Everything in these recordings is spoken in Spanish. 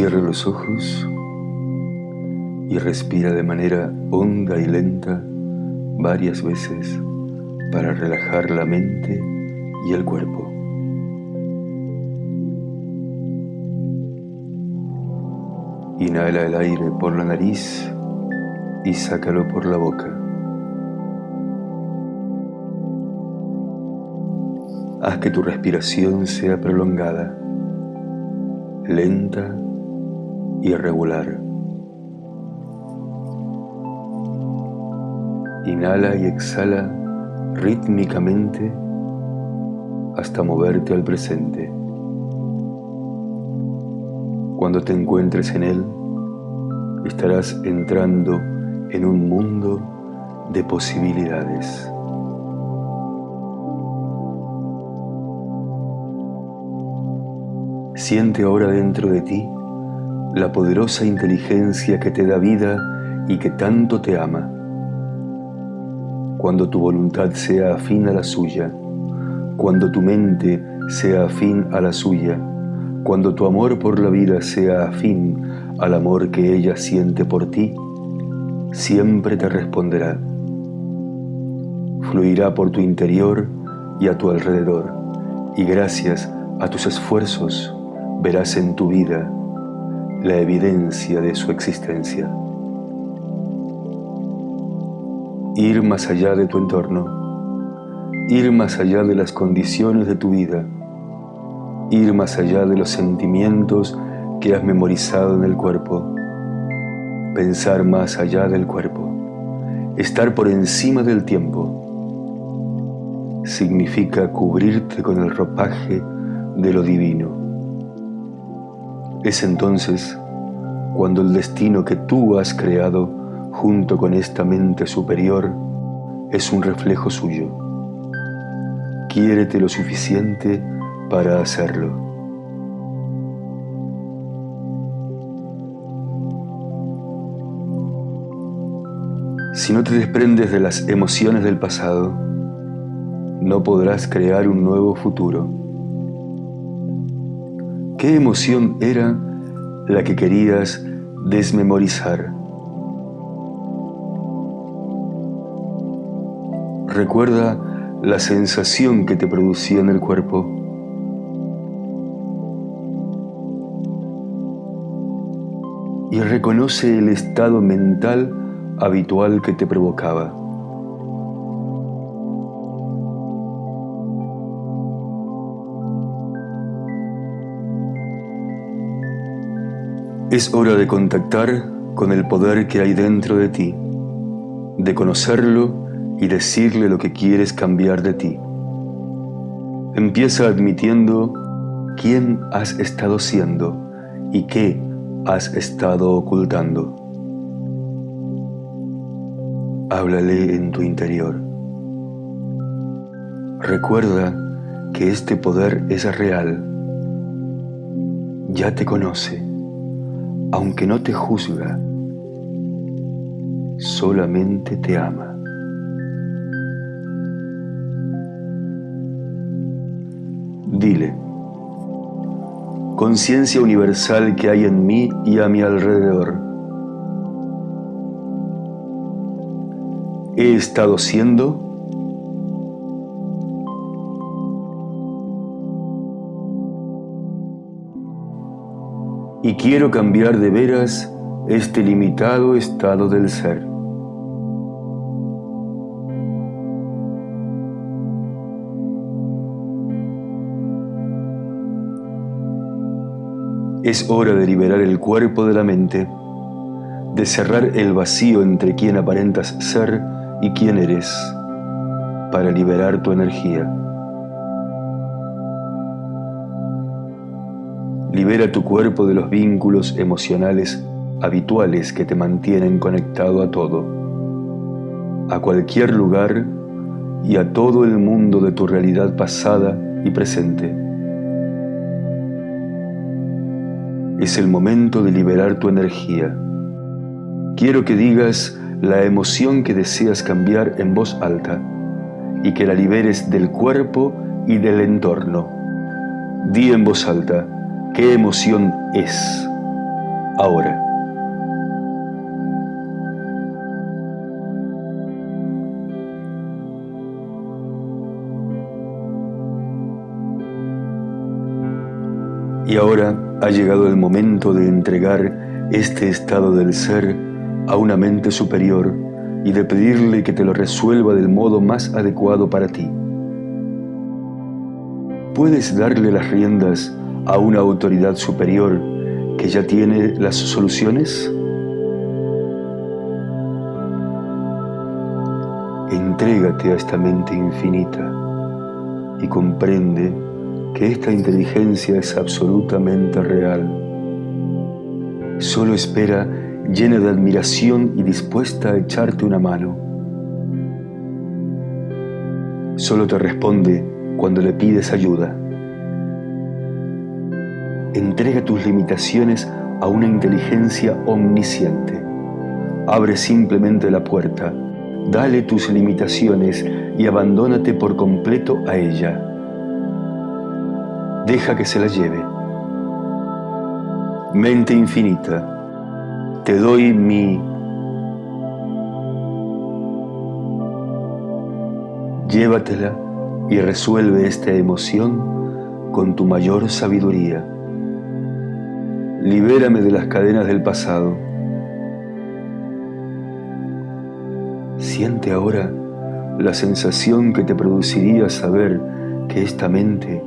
Cierra los ojos y respira de manera honda y lenta varias veces para relajar la mente y el cuerpo. Inhala el aire por la nariz y sácalo por la boca. Haz que tu respiración sea prolongada, lenta y regular. Inhala y exhala rítmicamente hasta moverte al presente. Cuando te encuentres en él, estarás entrando en un mundo de posibilidades. Siente ahora dentro de ti la poderosa inteligencia que te da vida y que tanto te ama. Cuando tu voluntad sea afín a la suya, cuando tu mente sea afín a la suya, cuando tu amor por la vida sea afín al amor que ella siente por ti, siempre te responderá. Fluirá por tu interior y a tu alrededor, y gracias a tus esfuerzos, verás en tu vida la evidencia de su existencia. Ir más allá de tu entorno, ir más allá de las condiciones de tu vida, ir más allá de los sentimientos que has memorizado en el cuerpo, pensar más allá del cuerpo, estar por encima del tiempo, significa cubrirte con el ropaje de lo divino es entonces cuando el destino que tú has creado junto con esta mente superior es un reflejo suyo. Quiérete lo suficiente para hacerlo. Si no te desprendes de las emociones del pasado, no podrás crear un nuevo futuro. ¿Qué emoción era la que querías desmemorizar? Recuerda la sensación que te producía en el cuerpo. Y reconoce el estado mental habitual que te provocaba. Es hora de contactar con el poder que hay dentro de ti, de conocerlo y decirle lo que quieres cambiar de ti. Empieza admitiendo quién has estado siendo y qué has estado ocultando. Háblale en tu interior. Recuerda que este poder es real. Ya te conoce aunque no te juzga, solamente te ama. Dile, conciencia universal que hay en mí y a mi alrededor. He estado siendo y quiero cambiar de veras este limitado estado del ser. Es hora de liberar el cuerpo de la mente, de cerrar el vacío entre quien aparentas ser y quién eres, para liberar tu energía. Libera tu cuerpo de los vínculos emocionales habituales que te mantienen conectado a todo, a cualquier lugar y a todo el mundo de tu realidad pasada y presente. Es el momento de liberar tu energía. Quiero que digas la emoción que deseas cambiar en voz alta y que la liberes del cuerpo y del entorno. Di en voz alta, ¿Qué emoción es? ahora. Y ahora ha llegado el momento de entregar este estado del ser a una mente superior y de pedirle que te lo resuelva del modo más adecuado para ti. Puedes darle las riendas a una autoridad superior que ya tiene las soluciones? Entrégate a esta mente infinita y comprende que esta inteligencia es absolutamente real. Solo espera llena de admiración y dispuesta a echarte una mano. Solo te responde cuando le pides ayuda. Entrega tus limitaciones a una inteligencia omnisciente. Abre simplemente la puerta, dale tus limitaciones y abandónate por completo a ella deja que se la lleve. Mente infinita, te doy mi... Llévatela y resuelve esta emoción con tu mayor sabiduría. Libérame de las cadenas del pasado. Siente ahora la sensación que te produciría saber que esta mente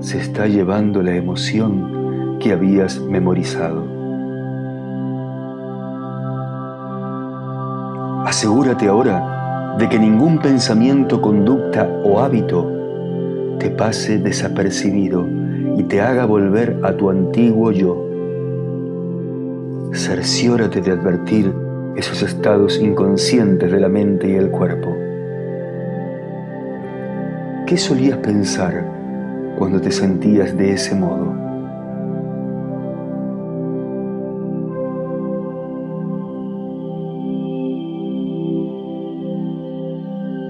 se está llevando la emoción que habías memorizado. Asegúrate ahora de que ningún pensamiento, conducta o hábito te pase desapercibido y te haga volver a tu antiguo yo. Cerciórate de advertir esos estados inconscientes de la mente y el cuerpo. ¿Qué solías pensar cuando te sentías de ese modo.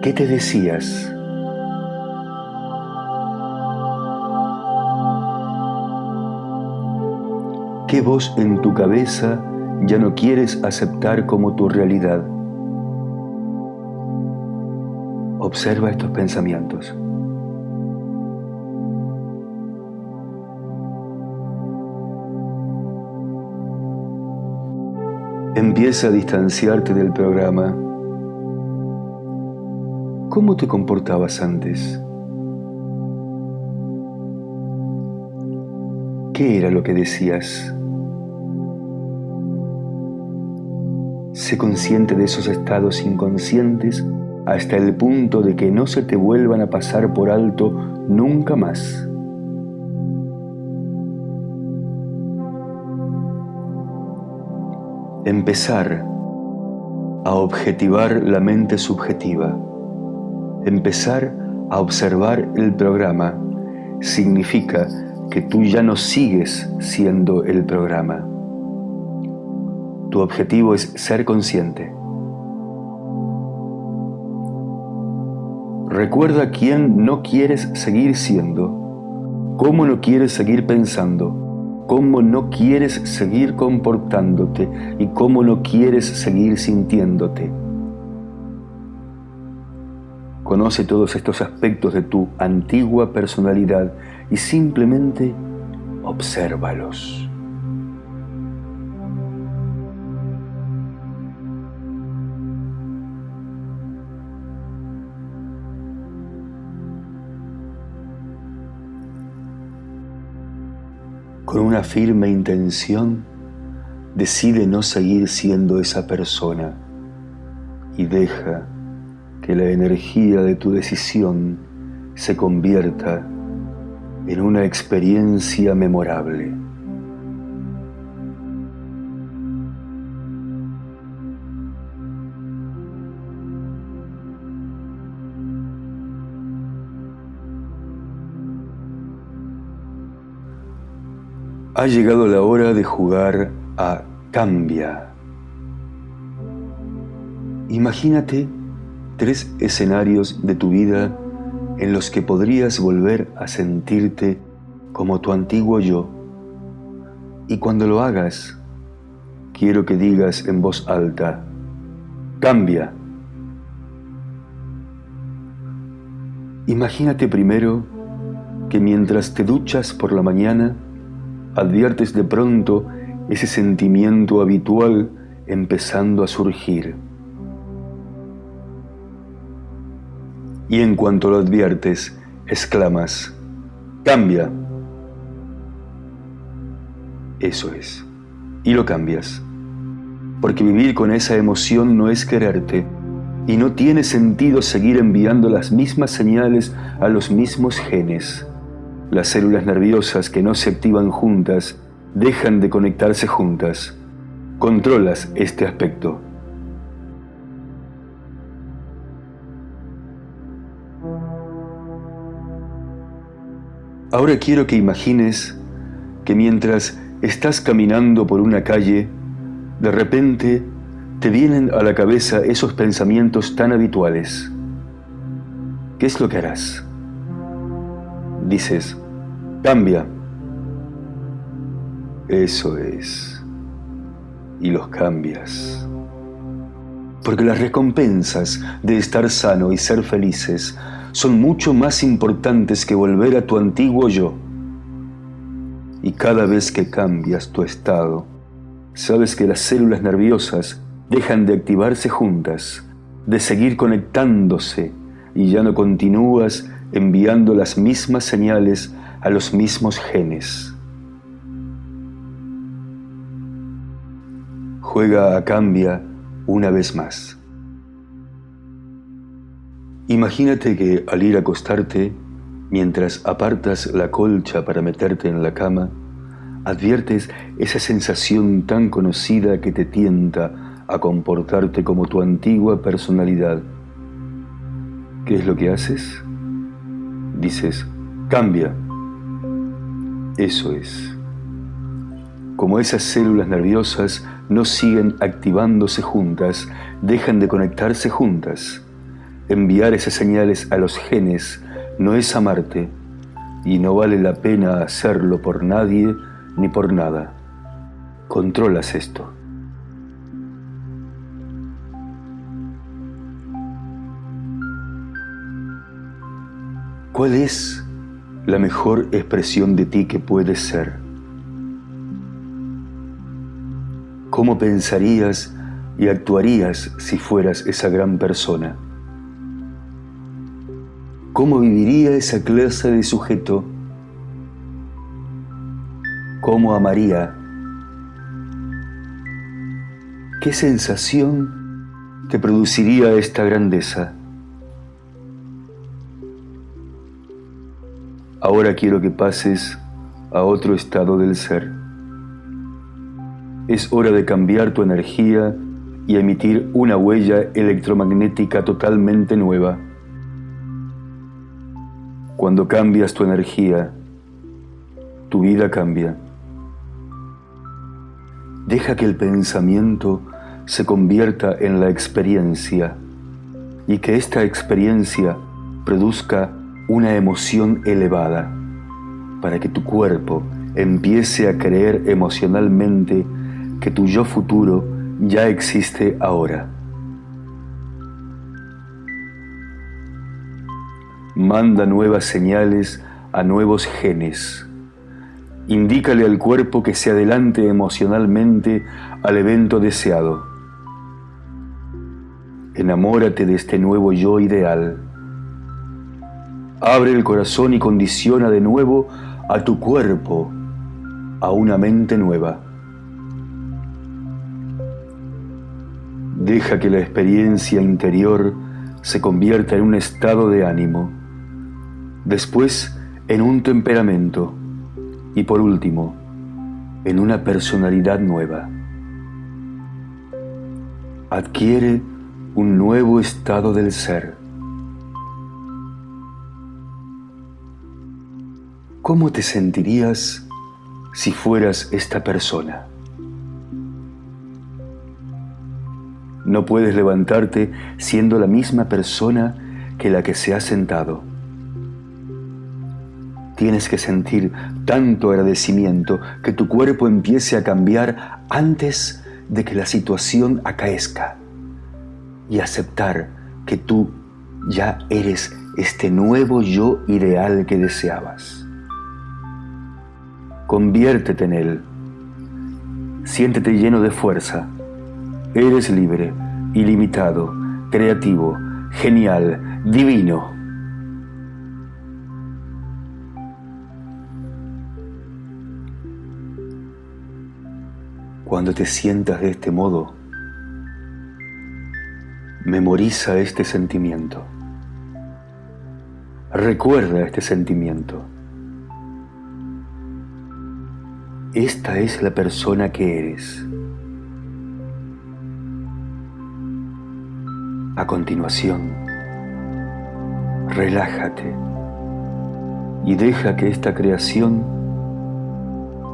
¿Qué te decías? ¿Qué voz en tu cabeza ya no quieres aceptar como tu realidad? Observa estos pensamientos. Empieza a distanciarte del programa. ¿Cómo te comportabas antes? ¿Qué era lo que decías? Consciente de esos estados inconscientes hasta el punto de que no se te vuelvan a pasar por alto nunca más. Empezar a objetivar la mente subjetiva. Empezar a observar el programa significa que tú ya no sigues siendo el programa. Tu objetivo es ser consciente. Recuerda quién no quieres seguir siendo, cómo no quieres seguir pensando, cómo no quieres seguir comportándote y cómo no quieres seguir sintiéndote. Conoce todos estos aspectos de tu antigua personalidad y simplemente obsérvalos. Una firme intención, decide no seguir siendo esa persona y deja que la energía de tu decisión se convierta en una experiencia memorable. Ha llegado la hora de jugar a Cambia. Imagínate tres escenarios de tu vida en los que podrías volver a sentirte como tu antiguo yo. Y cuando lo hagas, quiero que digas en voz alta, cambia. Imagínate primero que mientras te duchas por la mañana, adviertes de pronto ese sentimiento habitual empezando a surgir. Y en cuanto lo adviertes, exclamas, cambia. Eso es. Y lo cambias. Porque vivir con esa emoción no es quererte y no tiene sentido seguir enviando las mismas señales a los mismos genes. Las células nerviosas que no se activan juntas dejan de conectarse juntas. Controlas este aspecto. Ahora quiero que imagines que mientras estás caminando por una calle, de repente te vienen a la cabeza esos pensamientos tan habituales. ¿Qué es lo que harás? Dices, cambia. Eso es. Y los cambias. Porque las recompensas de estar sano y ser felices son mucho más importantes que volver a tu antiguo yo. Y cada vez que cambias tu estado, sabes que las células nerviosas dejan de activarse juntas, de seguir conectándose y ya no continúas enviando las mismas señales a los mismos genes. Juega a cambia una vez más. Imagínate que al ir a acostarte, mientras apartas la colcha para meterte en la cama, adviertes esa sensación tan conocida que te tienta a comportarte como tu antigua personalidad. ¿Qué es lo que haces? Dices, cambia. Eso es. Como esas células nerviosas no siguen activándose juntas, dejan de conectarse juntas enviar esas señales a los genes no es amarte y no vale la pena hacerlo por nadie ni por nada. Controlas esto. ¿Cuál es la mejor expresión de ti que puedes ser? ¿Cómo pensarías y actuarías si fueras esa gran persona? ¿Cómo viviría esa clase de sujeto? ¿Cómo amaría? ¿Qué sensación te produciría esta grandeza? Ahora quiero que pases a otro estado del ser. Es hora de cambiar tu energía y emitir una huella electromagnética totalmente nueva. Cuando cambias tu energía, tu vida cambia. Deja que el pensamiento se convierta en la experiencia y que esta experiencia produzca una emoción elevada para que tu cuerpo empiece a creer emocionalmente que tu yo futuro ya existe ahora. manda nuevas señales a nuevos genes. Indícale al cuerpo que se adelante emocionalmente al evento deseado. Enamórate de este nuevo yo ideal. Abre el corazón y condiciona de nuevo a tu cuerpo a una mente nueva. Deja que la experiencia interior se convierta en un estado de ánimo después en un temperamento y por último en una personalidad nueva. Adquiere un nuevo estado del ser. ¿Cómo te sentirías si fueras esta persona? No puedes levantarte siendo la misma persona que la que se ha sentado Tienes que sentir tanto agradecimiento que tu cuerpo empiece a cambiar antes de que la situación acaezca y aceptar que tú ya eres este nuevo yo ideal que deseabas. Conviértete en él. Siéntete lleno de fuerza. Eres libre, ilimitado, creativo, genial, divino. Cuando te sientas de este modo, memoriza este sentimiento. Recuerda este sentimiento. Esta es la persona que eres. A continuación, relájate y deja que esta creación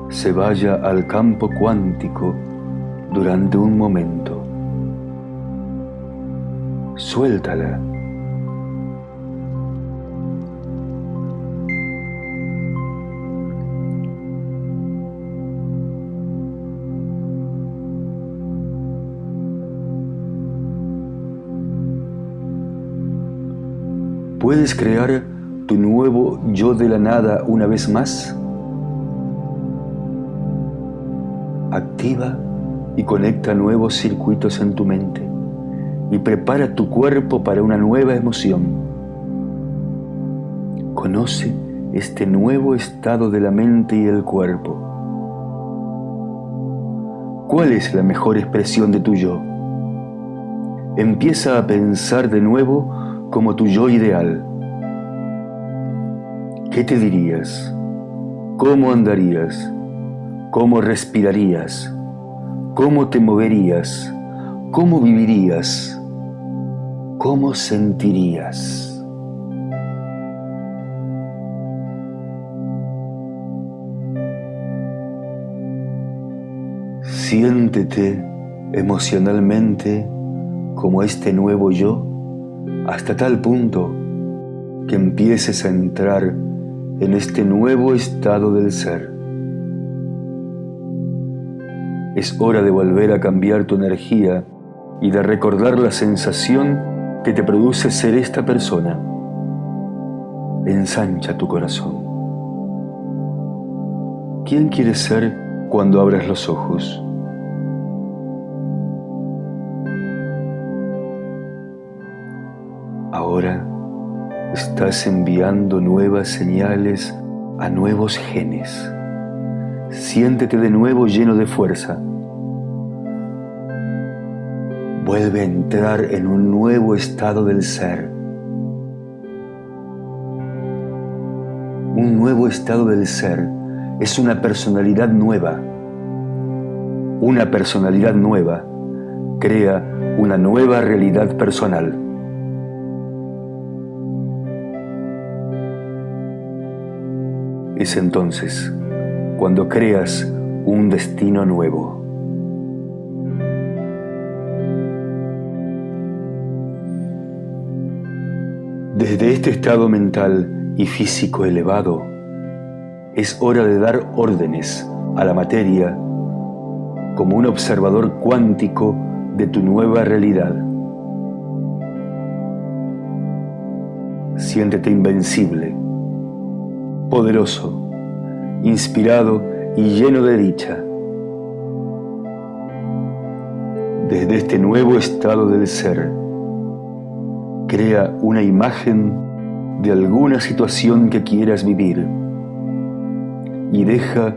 se vaya al campo cuántico durante un momento. Suéltala. ¿Puedes crear tu nuevo yo de la nada una vez más? activa y conecta nuevos circuitos en tu mente y prepara tu cuerpo para una nueva emoción. Conoce este nuevo estado de la mente y el cuerpo. ¿Cuál es la mejor expresión de tu yo? Empieza a pensar de nuevo como tu yo ideal. ¿Qué te dirías? ¿Cómo andarías? ¿Cómo respirarías? ¿Cómo te moverías? ¿Cómo vivirías? ¿Cómo sentirías? Siéntete emocionalmente como este nuevo yo hasta tal punto que empieces a entrar en este nuevo estado del ser. Es hora de volver a cambiar tu energía y de recordar la sensación que te produce ser esta persona. Ensancha tu corazón. ¿Quién quieres ser cuando abras los ojos? Estás enviando nuevas señales a nuevos genes. Siéntete de nuevo lleno de fuerza. Vuelve a entrar en un nuevo estado del ser. Un nuevo estado del ser es una personalidad nueva. Una personalidad nueva crea una nueva realidad personal. Es entonces cuando creas un destino nuevo. Desde este estado mental y físico elevado, es hora de dar órdenes a la materia como un observador cuántico de tu nueva realidad. Siéntete invencible, poderoso, inspirado y lleno de dicha. Desde este nuevo estado del ser, crea una imagen de alguna situación que quieras vivir y deja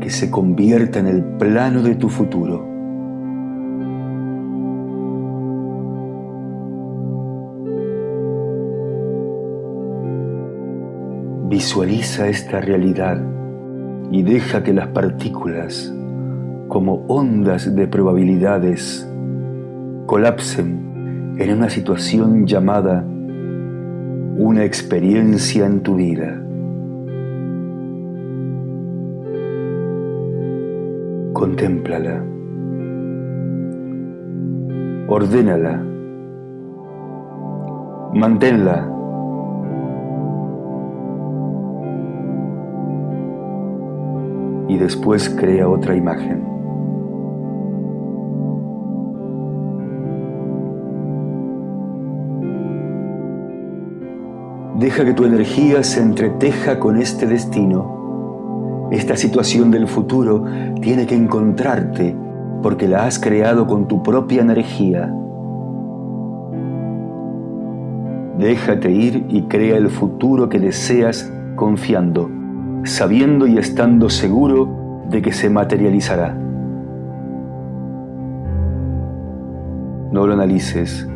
que se convierta en el plano de tu futuro. Visualiza esta realidad y deja que las partículas, como ondas de probabilidades, colapsen en una situación llamada una experiencia en tu vida. Contémplala. Ordénala. Manténla y después crea otra imagen. Deja que tu energía se entreteja con este destino. Esta situación del futuro tiene que encontrarte porque la has creado con tu propia energía. Déjate ir y crea el futuro que deseas confiando sabiendo y estando seguro de que se materializará. No lo analices,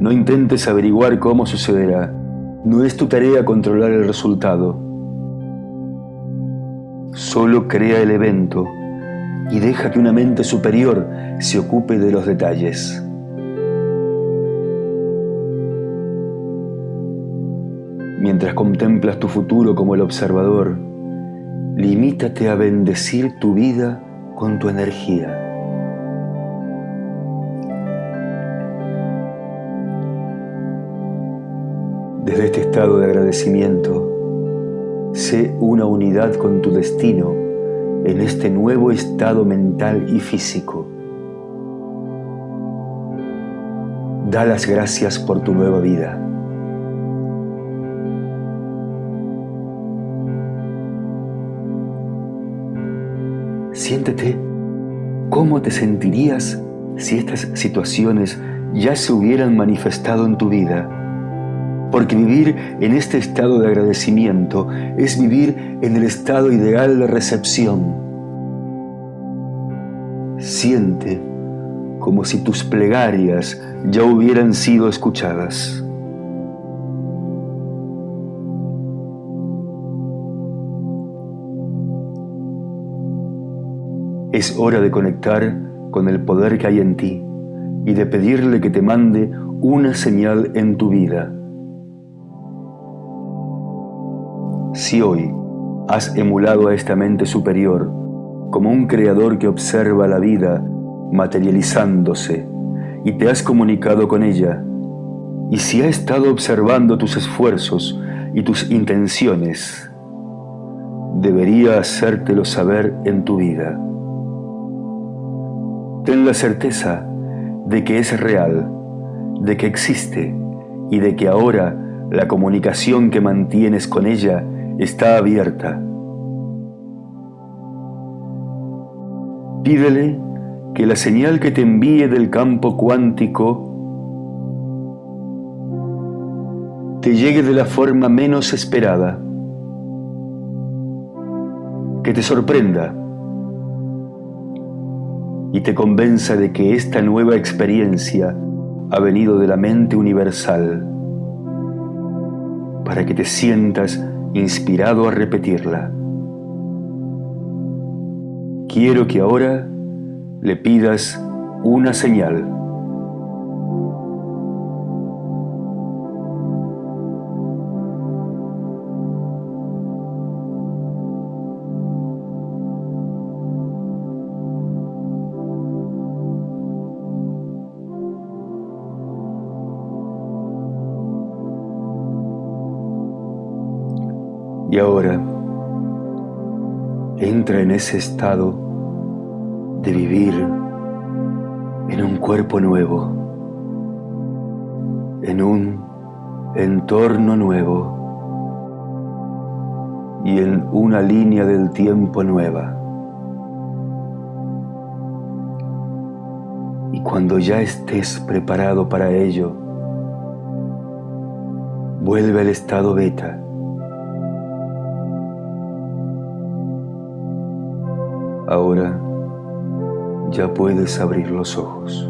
no intentes averiguar cómo sucederá. No es tu tarea controlar el resultado. Solo crea el evento y deja que una mente superior se ocupe de los detalles. Mientras contemplas tu futuro como el observador, limítate a bendecir tu vida con tu energía. Desde este estado de agradecimiento, sé una unidad con tu destino en este nuevo estado mental y físico. Da las gracias por tu nueva vida. Siéntete cómo te sentirías si estas situaciones ya se hubieran manifestado en tu vida. Porque vivir en este estado de agradecimiento es vivir en el estado ideal de recepción. Siente como si tus plegarias ya hubieran sido escuchadas. Es hora de conectar con el poder que hay en ti y de pedirle que te mande una señal en tu vida. Si hoy has emulado a esta mente superior como un creador que observa la vida materializándose y te has comunicado con ella, y si ha estado observando tus esfuerzos y tus intenciones, debería hacértelo saber en tu vida. Ten la certeza de que es real, de que existe y de que ahora la comunicación que mantienes con ella está abierta. Pídele que la señal que te envíe del campo cuántico te llegue de la forma menos esperada, que te sorprenda y te convenza de que esta nueva experiencia ha venido de la mente universal para que te sientas inspirado a repetirla. Quiero que ahora le pidas una señal. Y ahora entra en ese estado de vivir en un cuerpo nuevo, en un entorno nuevo y en una línea del tiempo nueva. Y cuando ya estés preparado para ello, vuelve al estado beta ya puedes abrir los ojos.